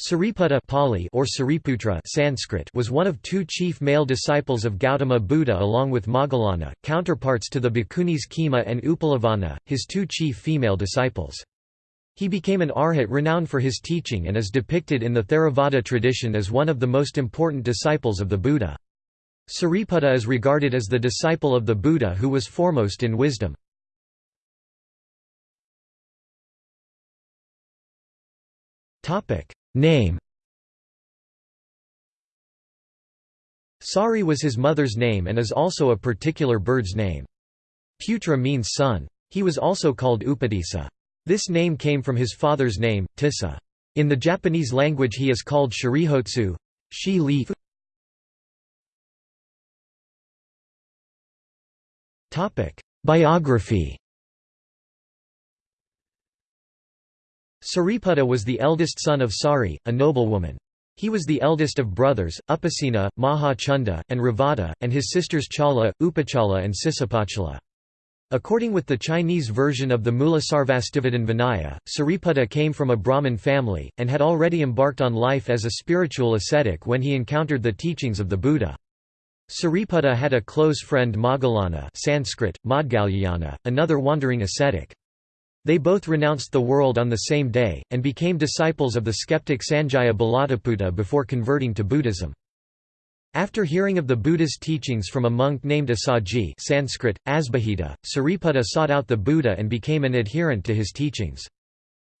Sariputta Pali or Sariputra Sanskrit was one of two chief male disciples of Gautama Buddha along with Moggallana, counterparts to the bhikkhunis Khema and Uppalavanna, his two chief female disciples. He became an arhat renowned for his teaching and is depicted in the Theravada tradition as one of the most important disciples of the Buddha. Sariputta is regarded as the disciple of the Buddha who was foremost in wisdom. Name Sari was his mother's name and is also a particular bird's name. Putra means son. He was also called Upatissa. This name came from his father's name, Tissa. In the Japanese language he is called Sharihotsu shi li Biography Sariputta was the eldest son of Sari, a noblewoman. He was the eldest of brothers, Upasena, Maha Chunda, and Revata, and his sisters Chala, Upachala and Sisapachala. According with the Chinese version of the Mulasarvastivadin Vinaya, Sariputta came from a Brahmin family, and had already embarked on life as a spiritual ascetic when he encountered the teachings of the Buddha. Sariputta had a close friend Moggallana Sanskrit, another wandering ascetic. They both renounced the world on the same day, and became disciples of the skeptic Sanjaya Belatthaputta before converting to Buddhism. After hearing of the Buddha's teachings from a monk named Assaji Sanskrit, Asbahita, Sariputta sought out the Buddha and became an adherent to his teachings.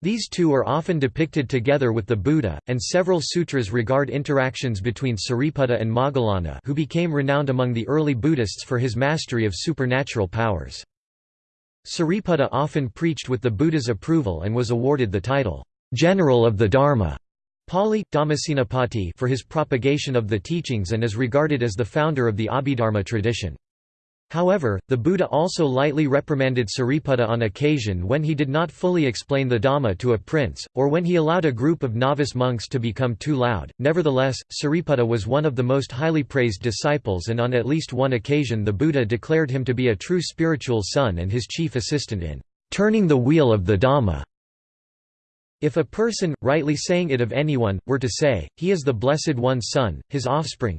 These two are often depicted together with the Buddha, and several sutras regard interactions between Sariputta and Moggallana who became renowned among the early Buddhists for his mastery of supernatural powers. Sariputta often preached with the Buddha's approval and was awarded the title, "'General of the Dharma' Pali, Dhammasenapati for his propagation of the teachings and is regarded as the founder of the Abhidharma tradition. However, the Buddha also lightly reprimanded Sariputta on occasion when he did not fully explain the Dhamma to a prince, or when he allowed a group of novice monks to become too loud. Nevertheless, Sariputta was one of the most highly praised disciples, and on at least one occasion the Buddha declared him to be a true spiritual son and his chief assistant in turning the wheel of the Dhamma. If a person, rightly saying it of anyone, were to say, he is the Blessed One's son, his offspring,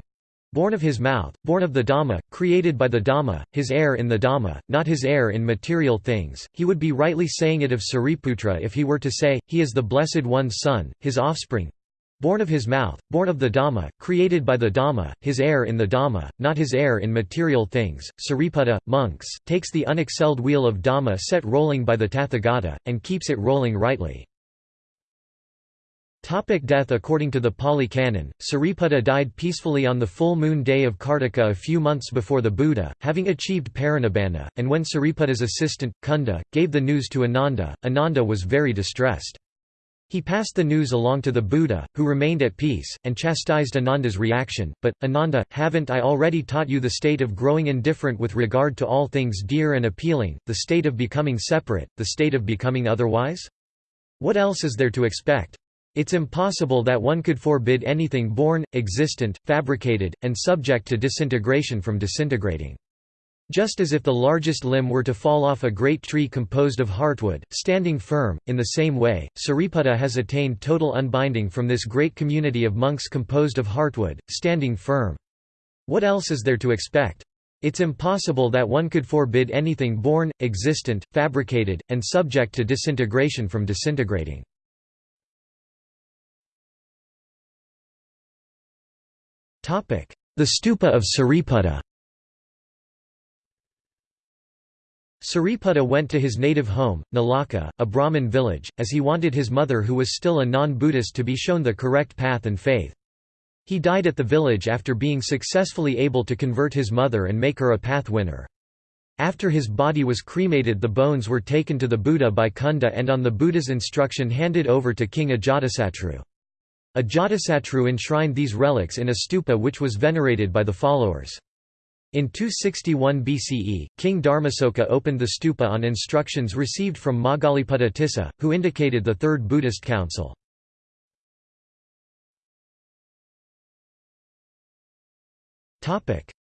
Born of his mouth, born of the Dhamma, created by the Dhamma, his heir in the Dhamma, not his heir in material things, he would be rightly saying it of Sariputra if he were to say, he is the Blessed One's son, his offspring. Born of his mouth, born of the Dhamma, created by the Dhamma, his heir in the Dhamma, not his heir in material things. Sariputta, monks, takes the unexcelled wheel of Dhamma set rolling by the Tathagata, and keeps it rolling rightly. Topic death According to the Pali Canon, Sariputta died peacefully on the full moon day of Kartika a few months before the Buddha, having achieved parinibbana, and when Sariputta's assistant, Kunda, gave the news to Ananda, Ananda was very distressed. He passed the news along to the Buddha, who remained at peace, and chastised Ananda's reaction, but, Ananda, haven't I already taught you the state of growing indifferent with regard to all things dear and appealing, the state of becoming separate, the state of becoming otherwise? What else is there to expect? It's impossible that one could forbid anything born, existent, fabricated, and subject to disintegration from disintegrating. Just as if the largest limb were to fall off a great tree composed of heartwood, standing firm, in the same way, Sariputta has attained total unbinding from this great community of monks composed of heartwood, standing firm. What else is there to expect? It's impossible that one could forbid anything born, existent, fabricated, and subject to disintegration from disintegrating. The stupa of Sariputta Sariputta went to his native home, Nalaka, a Brahmin village, as he wanted his mother who was still a non-Buddhist to be shown the correct path and faith. He died at the village after being successfully able to convert his mother and make her a path winner. After his body was cremated the bones were taken to the Buddha by Kunda and on the Buddha's instruction handed over to King Ajatasattu. Ajatasattu enshrined these relics in a stupa which was venerated by the followers. In 261 BCE, King Dharmasoka opened the stupa on instructions received from Moggaliputta Tissa, who indicated the Third Buddhist Council.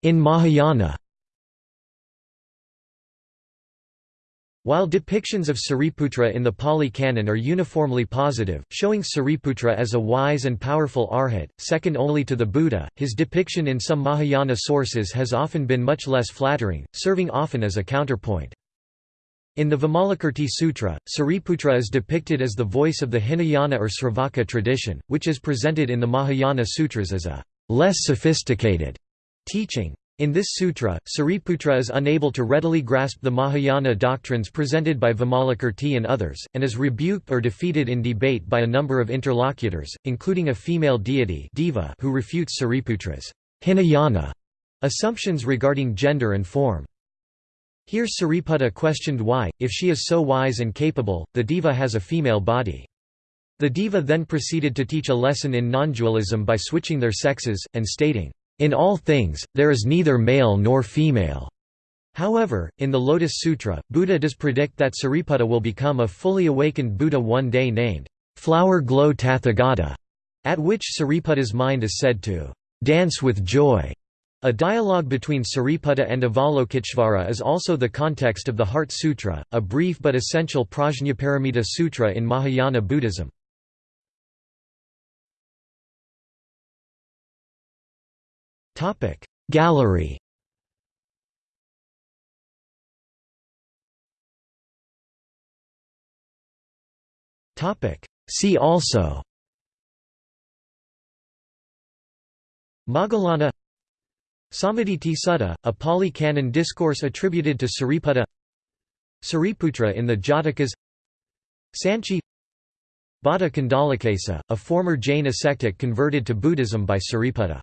In Mahayana While depictions of Sariputra in the Pali Canon are uniformly positive, showing Sariputra as a wise and powerful arhat, second only to the Buddha, his depiction in some Mahayana sources has often been much less flattering, serving often as a counterpoint. In the Vimalakirti Sutra, Sariputra is depicted as the voice of the Hinayana or Sravaka tradition, which is presented in the Mahayana Sutras as a less sophisticated teaching. In this sutra, Sariputra is unable to readily grasp the Mahayana doctrines presented by Vimalakirti and others, and is rebuked or defeated in debate by a number of interlocutors, including a female deity Deva who refutes Sariputra's Hinayana assumptions regarding gender and form. Here Sariputta questioned why, if she is so wise and capable, the Deva has a female body. The Deva then proceeded to teach a lesson in non-dualism by switching their sexes, and stating, in all things, there is neither male nor female. However, in the Lotus Sutra, Buddha does predict that Sariputta will become a fully awakened Buddha one day named Flower Glow Tathagata, at which Sariputta's mind is said to dance with joy. A dialogue between Sariputta and Avalokiteshvara is also the context of the Heart Sutra, a brief but essential Prajnaparamita Sutra in Mahayana Buddhism. Gallery. See also. Moggallana Sammaditthi Sutta, a Pali Canon discourse attributed to Sariputta. Sariputra in the Jatakas. Sanchi. Bhadda Kundalakesa, a former Jain ascetic converted to Buddhism by Sariputta